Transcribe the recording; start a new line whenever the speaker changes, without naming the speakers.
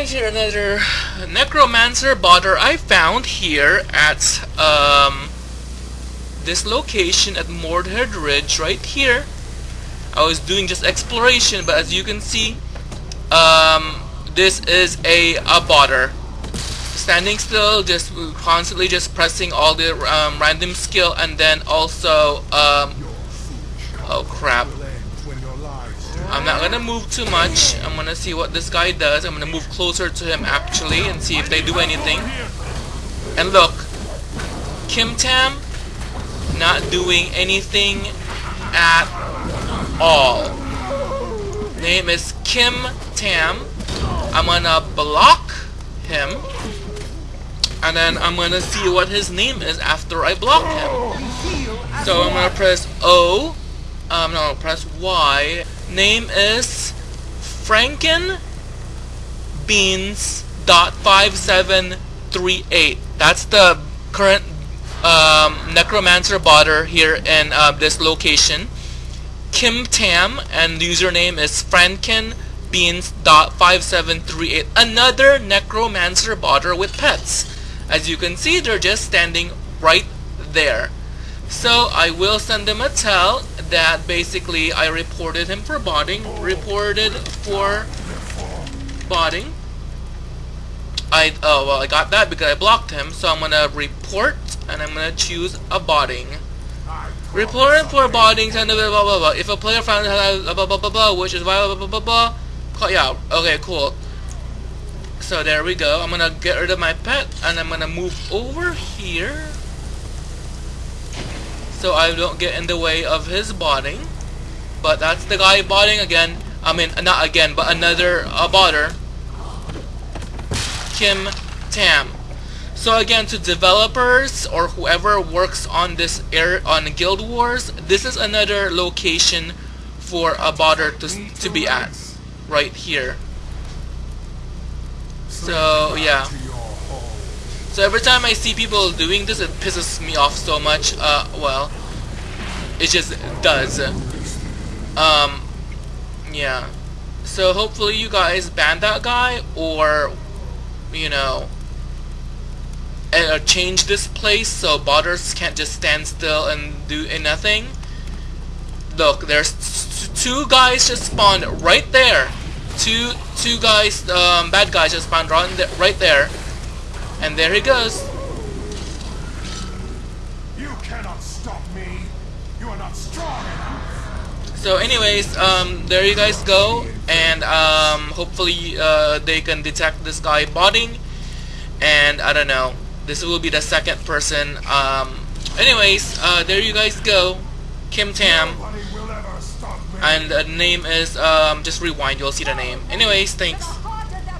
guys, here another necromancer botter I found here at um, this location at Mordhead Ridge right here. I was doing just exploration, but as you can see, um, this is a, a botter. Standing still, just constantly just pressing all the um, random skill, and then also, um, oh crap, I'm not gonna move too much. I'm gonna see what this guy does. I'm gonna move closer to him actually and see if they do anything. And look, Kim Tam not doing anything at all. Name is Kim Tam. I'm gonna block him. And then I'm gonna see what his name is after I block him. So I'm gonna press O. Um, no, press Y name is Franken Beans dot five seven three eight. That's the current um, necromancer botter here in uh, this location. Kim Tam and the username is Franken Beans dot five seven three eight. Another necromancer botter with pets. As you can see, they're just standing right there. So I will send them a tell that basically I reported him for botting, reported for botting. I oh well I got that because I blocked him, so I'm gonna report and I'm gonna choose a botting. Report for botting blah blah blah. If a player found blah blah blah blah blah, which is blah blah blah blah blah. Yeah, okay, cool. So there we go. I'm gonna get rid of my pet and I'm gonna move over here so I don't get in the way of his botting. But that's the guy botting again. I mean, not again, but another uh, botter. Kim Tam. So again, to developers or whoever works on this air on Guild Wars, this is another location for a botter to to be at, right here. So yeah. So every time I see people doing this, it pisses me off so much. Uh, well, it just does. Um, yeah. So hopefully you guys ban that guy, or, you know, uh, change this place so botters can't just stand still and do nothing. Look, there's two guys just spawned right there. Two two guys, um, bad guys just spawned right there. And there he goes.
You cannot stop me. You are not strong enough.
So anyways, um, there you guys go. And um, hopefully uh, they can detect this guy botting. And I don't know. This will be the second person. Um, anyways, uh, there you guys go. Kim Tam. And the name is, um, just rewind, you'll see the name. Anyways, thanks.